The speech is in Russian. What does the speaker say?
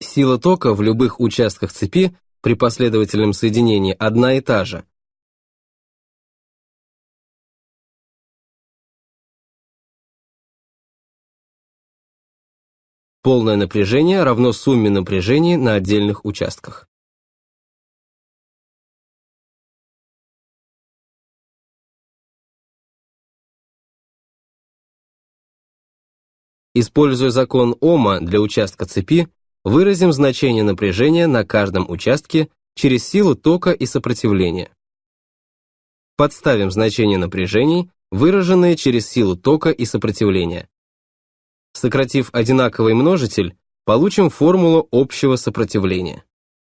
Сила тока в любых участках цепи при последовательном соединении одна и та же. Полное напряжение равно сумме напряжений на отдельных участках. Используя закон Ома для участка цепи, выразим значение напряжения на каждом участке через силу тока и сопротивления. Подставим значение напряжений, выраженные через силу тока и сопротивления. Сократив одинаковый множитель, получим формулу общего сопротивления.